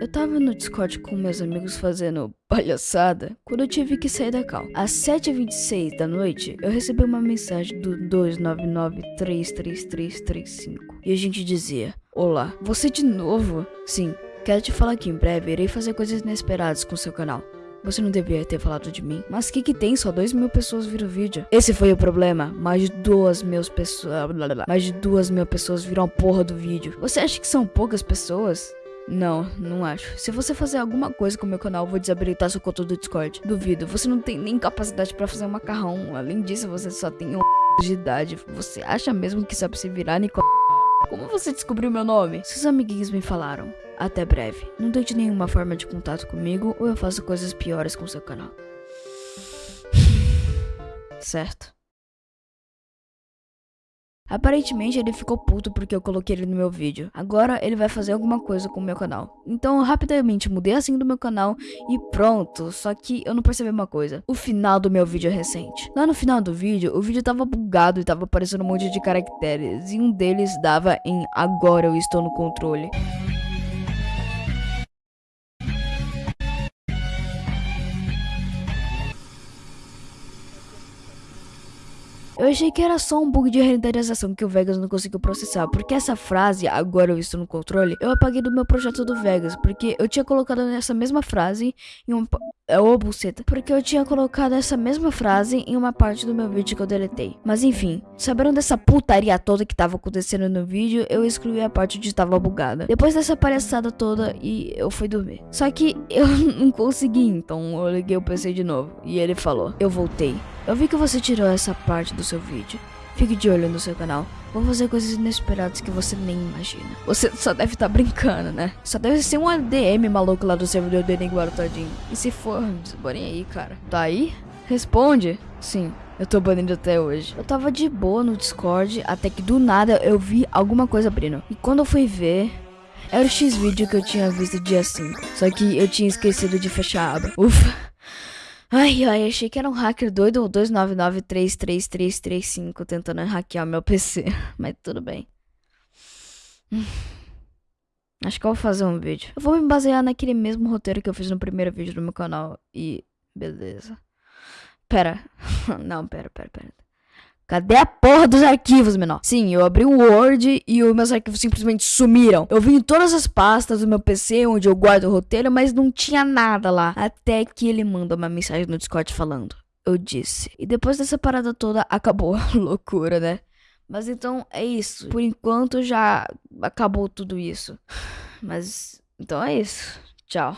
Eu tava no Discord com meus amigos fazendo palhaçada quando eu tive que sair da cal. Às 7h26 da noite, eu recebi uma mensagem do 299-33335 e a gente dizia: Olá, você de novo? Sim, quero te falar que em breve irei fazer coisas inesperadas com seu canal. Você não deveria ter falado de mim. Mas que que tem? Só dois mil pessoas viram o vídeo. Esse foi o problema. Mais de duas mil pessoas. Mais de duas mil pessoas viram a porra do vídeo. Você acha que são poucas pessoas? Não, não acho. Se você fazer alguma coisa com o meu canal, eu vou desabilitar seu conta do Discord. Duvido, você não tem nem capacidade pra fazer um macarrão. Além disso, você só tem um de idade. Você acha mesmo que sabe se virar, Nicole? Como você descobriu meu nome? Seus amiguinhos me falaram. Até breve. Não tente nenhuma forma de contato comigo ou eu faço coisas piores com seu canal. certo. Aparentemente ele ficou puto porque eu coloquei ele no meu vídeo. Agora ele vai fazer alguma coisa com o meu canal. Então rapidamente mudei assim do meu canal e pronto. Só que eu não percebi uma coisa. O final do meu vídeo é recente. Lá no final do vídeo, o vídeo tava bugado e tava aparecendo um monte de caracteres. E um deles dava em agora eu estou no controle. Eu achei que era só um bug de renderização que o Vegas não conseguiu processar, porque essa frase, agora eu estou no controle, eu apaguei do meu projeto do Vegas, porque eu tinha colocado essa mesma frase em uma... Ô, buceta. Porque eu tinha colocado essa mesma frase em uma parte do meu vídeo que eu deletei. Mas enfim, sabendo dessa putaria toda que tava acontecendo no vídeo, eu excluí a parte onde estava bugada. Depois dessa palhaçada toda, e eu fui dormir. Só que eu não consegui, então eu liguei o PC de novo. E ele falou, eu voltei. Eu vi que você tirou essa parte do seu vídeo. Fique de olho no seu canal. Vou fazer coisas inesperadas que você nem imagina. Você só deve estar tá brincando, né? Só deve ser um ADM maluco lá do servidor do Enigmaro todinho. E se for, desbanem aí, cara. Tá aí? Responde. Sim, eu tô banido até hoje. Eu tava de boa no Discord, até que do nada eu vi alguma coisa abrindo. E quando eu fui ver, era o X-Vídeo que eu tinha visto dia 5. Só que eu tinha esquecido de fechar a aba. Ufa. Ai, ai, achei que era um hacker doido 299-33335 tentando hackear meu PC. Mas tudo bem. Acho que eu vou fazer um vídeo. Eu vou me basear naquele mesmo roteiro que eu fiz no primeiro vídeo do meu canal. E. Beleza. Pera. Não, pera, pera, pera. Cadê a porra dos arquivos, menor? Sim, eu abri o Word e os meus arquivos simplesmente sumiram. Eu vi em todas as pastas do meu PC onde eu guardo o roteiro, mas não tinha nada lá. Até que ele manda uma mensagem no Discord falando. Eu disse. E depois dessa parada toda, acabou a loucura, né? Mas então é isso. Por enquanto já acabou tudo isso. Mas então é isso. Tchau.